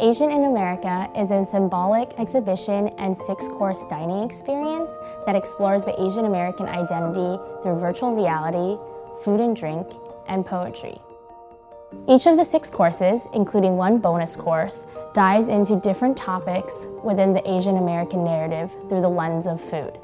Asian in America is a symbolic exhibition and six-course dining experience that explores the Asian American identity through virtual reality, food and drink, and poetry. Each of the six courses, including one bonus course, dives into different topics within the Asian American narrative through the lens of food.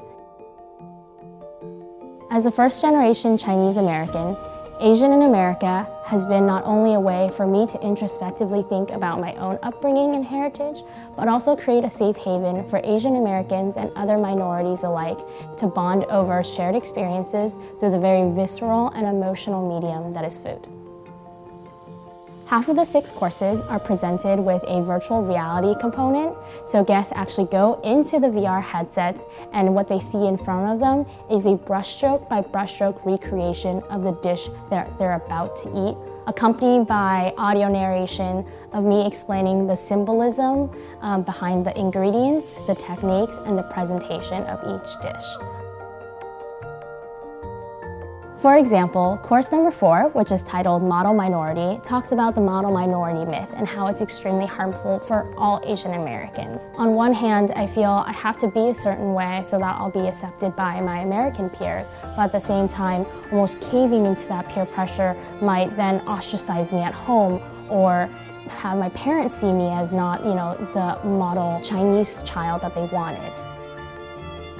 As a first-generation Chinese American, Asian in America has been not only a way for me to introspectively think about my own upbringing and heritage, but also create a safe haven for Asian Americans and other minorities alike to bond over shared experiences through the very visceral and emotional medium that is food. Half of the six courses are presented with a virtual reality component, so guests actually go into the VR headsets and what they see in front of them is a brushstroke by brushstroke recreation of the dish that they're about to eat, accompanied by audio narration of me explaining the symbolism um, behind the ingredients, the techniques, and the presentation of each dish. For example, course number four, which is titled Model Minority, talks about the model minority myth and how it's extremely harmful for all Asian Americans. On one hand, I feel I have to be a certain way so that I'll be accepted by my American peers, but at the same time, almost caving into that peer pressure might then ostracize me at home or have my parents see me as not, you know, the model Chinese child that they wanted.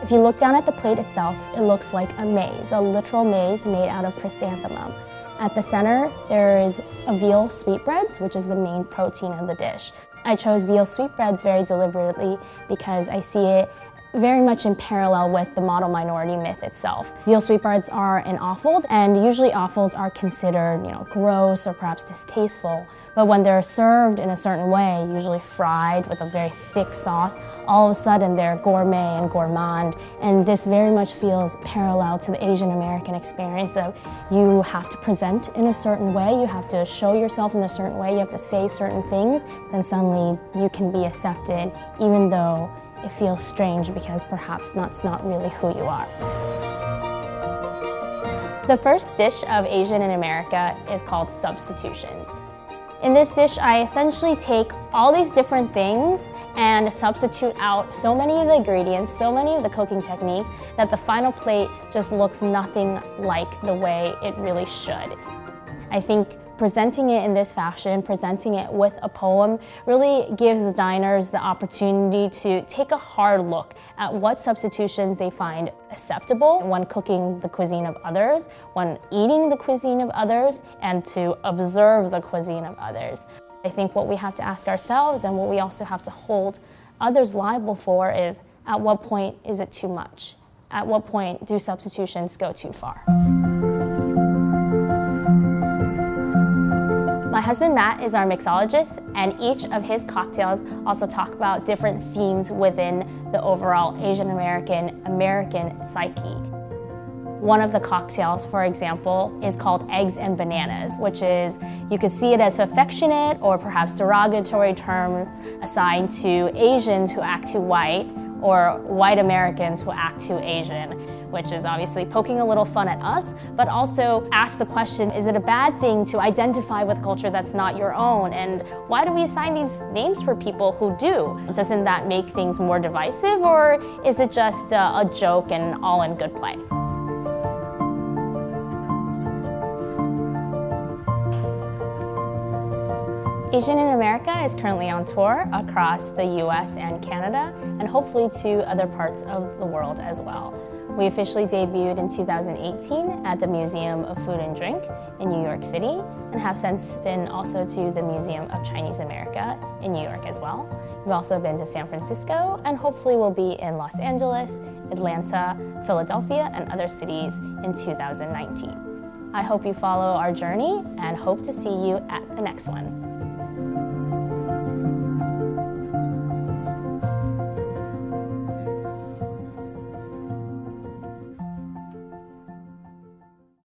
If you look down at the plate itself, it looks like a maze, a literal maze made out of chrysanthemum. At the center, there is a veal sweetbreads, which is the main protein of the dish. I chose veal sweetbreads very deliberately because I see it very much in parallel with the model minority myth itself. Veal sweetbreads are an offal, and usually offals are considered, you know, gross or perhaps distasteful. But when they're served in a certain way, usually fried with a very thick sauce, all of a sudden they're gourmet and gourmand. And this very much feels parallel to the Asian American experience of you have to present in a certain way, you have to show yourself in a certain way, you have to say certain things, then suddenly you can be accepted even though it feels strange because perhaps that's not really who you are. The first dish of Asian in America is called substitutions. In this dish, I essentially take all these different things and substitute out so many of the ingredients, so many of the cooking techniques, that the final plate just looks nothing like the way it really should. I think presenting it in this fashion, presenting it with a poem, really gives the diners the opportunity to take a hard look at what substitutions they find acceptable when cooking the cuisine of others, when eating the cuisine of others, and to observe the cuisine of others. I think what we have to ask ourselves and what we also have to hold others liable for is at what point is it too much? At what point do substitutions go too far? My husband Matt is our mixologist and each of his cocktails also talk about different themes within the overall Asian American American psyche. One of the cocktails, for example, is called Eggs and Bananas, which is, you could see it as affectionate or perhaps derogatory term assigned to Asians who act too white or white Americans who act too Asian, which is obviously poking a little fun at us, but also ask the question, is it a bad thing to identify with a culture that's not your own? And why do we assign these names for people who do? Doesn't that make things more divisive or is it just a, a joke and all in good play? Asian in America is currently on tour across the US and Canada, and hopefully to other parts of the world as well. We officially debuted in 2018 at the Museum of Food and Drink in New York City, and have since been also to the Museum of Chinese America in New York as well. We've also been to San Francisco, and hopefully we'll be in Los Angeles, Atlanta, Philadelphia, and other cities in 2019. I hope you follow our journey and hope to see you at the next one.